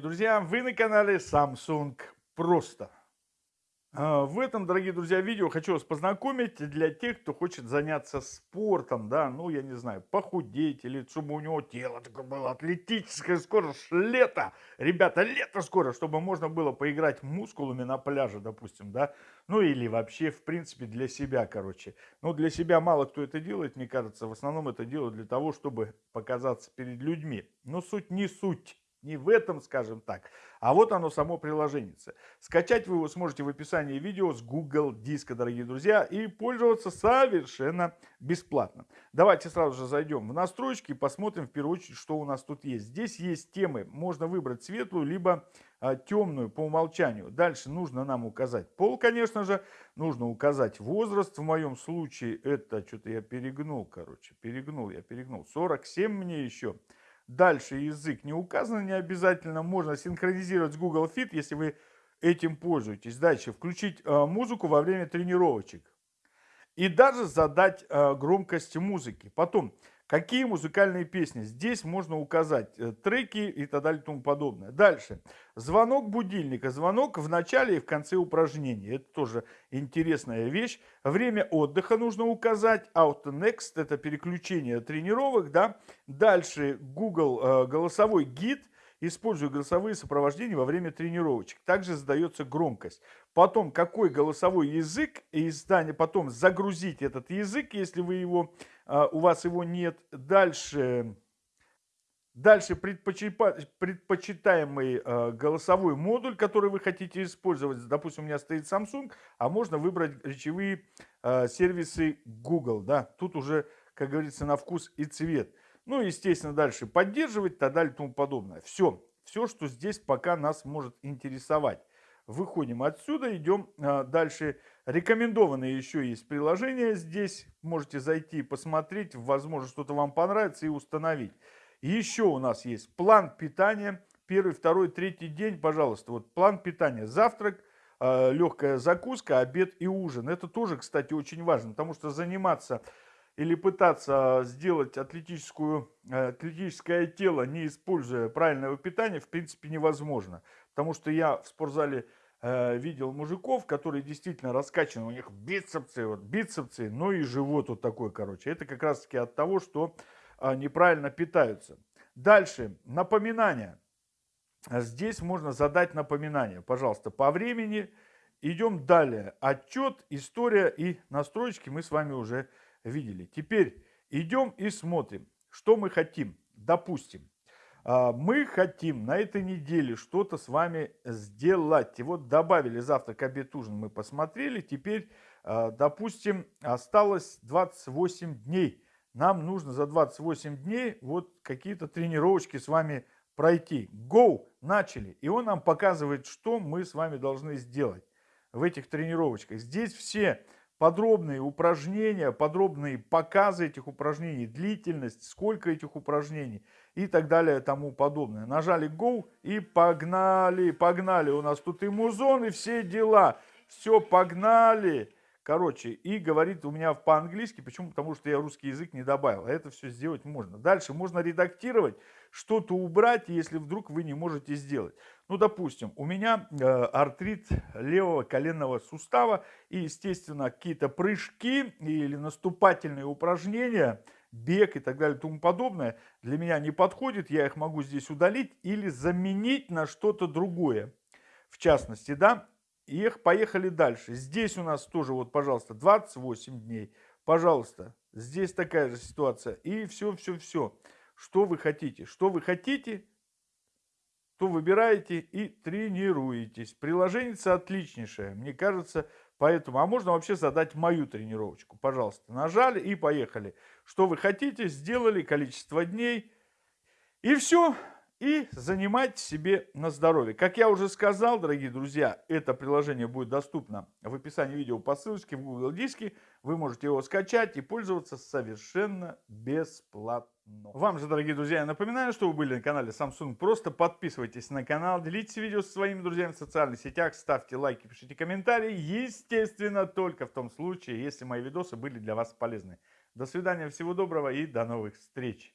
друзья, вы на канале Samsung Просто. А, в этом, дорогие друзья, видео хочу вас познакомить для тех, кто хочет заняться спортом, да, ну, я не знаю, похудеть, или чтобы у него тело такое было атлетическое, скоро лето, ребята, лето скоро, чтобы можно было поиграть мускулами на пляже, допустим, да, ну, или вообще, в принципе, для себя, короче. Ну, для себя мало кто это делает, мне кажется, в основном это делают для того, чтобы показаться перед людьми, но суть не суть. Не в этом, скажем так, а вот оно само приложение. Скачать вы его сможете в описании видео с Google Диска, дорогие друзья, и пользоваться совершенно бесплатно. Давайте сразу же зайдем в настройки и посмотрим в первую очередь, что у нас тут есть. Здесь есть темы, можно выбрать светлую, либо а, темную по умолчанию. Дальше нужно нам указать пол, конечно же, нужно указать возраст. В моем случае это, что-то я перегнул, короче, перегнул, я перегнул. 47 мне еще. Дальше язык не указан, не обязательно. Можно синхронизировать с Google Fit, если вы этим пользуетесь. Дальше включить э, музыку во время тренировочек. И даже задать э, громкость музыки. Потом Какие музыкальные песни? Здесь можно указать э, треки и так далее и тому подобное. Дальше. Звонок будильника. Звонок в начале и в конце упражнения. Это тоже интересная вещь. Время отдыха нужно указать. Auto Next это переключение тренировок. Да? Дальше Google э, голосовой гид используя голосовые сопровождения во время тренировочек. Также задается громкость. Потом, какой голосовой язык, издание, потом загрузить этот язык, если вы его, у вас его нет. Дальше, дальше предпочитаемый а, голосовой модуль, который вы хотите использовать. Допустим, у меня стоит Samsung, а можно выбрать речевые а, сервисы Google. Да? Тут уже, как говорится, на вкус и цвет. Ну, естественно, дальше поддерживать и так далее тому подобное. Все, все, что здесь пока нас может интересовать. Выходим отсюда, идем а, дальше. Рекомендованные еще есть приложения здесь. Можете зайти, посмотреть, возможно, что-то вам понравится и установить. Еще у нас есть план питания. Первый, второй, третий день, пожалуйста. Вот план питания. Завтрак, а, легкая закуска, обед и ужин. Это тоже, кстати, очень важно, потому что заниматься или пытаться сделать атлетическую, э, атлетическое тело, не используя правильного питания, в принципе невозможно. Потому что я в спортзале э, видел мужиков, которые действительно раскачаны, у них бицепсы, вот бицепсы, ну и живот вот такой, короче. Это как раз таки от того, что э, неправильно питаются. Дальше, напоминания. Здесь можно задать напоминание, пожалуйста, по времени. Идем далее. Отчет, история и настройки мы с вами уже видели. Теперь идем и смотрим, что мы хотим. Допустим, мы хотим на этой неделе что-то с вами сделать. И вот добавили завтрак, обед, ужин мы посмотрели. Теперь, а, допустим, осталось 28 дней. Нам нужно за 28 дней вот какие-то тренировочки с вами пройти. Go! Начали. И он нам показывает, что мы с вами должны сделать в этих тренировочках. Здесь все подробные упражнения, подробные показы этих упражнений, длительность, сколько этих упражнений и так далее тому подобное. Нажали Go и погнали, погнали. У нас тут и музон, и все дела. Все, погнали. Короче, и говорит у меня по-английски, почему? Потому что я русский язык не добавил. А это все сделать можно. Дальше можно редактировать, что-то убрать, если вдруг вы не можете сделать. Ну, допустим, у меня э, артрит левого коленного сустава и, естественно, какие-то прыжки или наступательные упражнения, бег и так далее и тому подобное для меня не подходит. Я их могу здесь удалить или заменить на что-то другое. В частности, да, их поехали дальше. Здесь у нас тоже, вот, пожалуйста, 28 дней. Пожалуйста, здесь такая же ситуация. И все, все, все. Что вы хотите? Что вы хотите, то выбираете и тренируетесь. Приложение отличнейшее, мне кажется, поэтому. А можно вообще задать мою тренировочку. Пожалуйста, нажали и поехали. Что вы хотите, сделали, количество дней. И все. И занимать себе на здоровье. Как я уже сказал, дорогие друзья, это приложение будет доступно в описании видео по ссылочке в Google Диске. Вы можете его скачать и пользоваться совершенно бесплатно. Вам же, дорогие друзья, я напоминаю, что вы были на канале Samsung. Просто подписывайтесь на канал, делитесь видео со своими друзьями в социальных сетях, ставьте лайки, пишите комментарии. Естественно, только в том случае, если мои видосы были для вас полезны. До свидания, всего доброго и до новых встреч.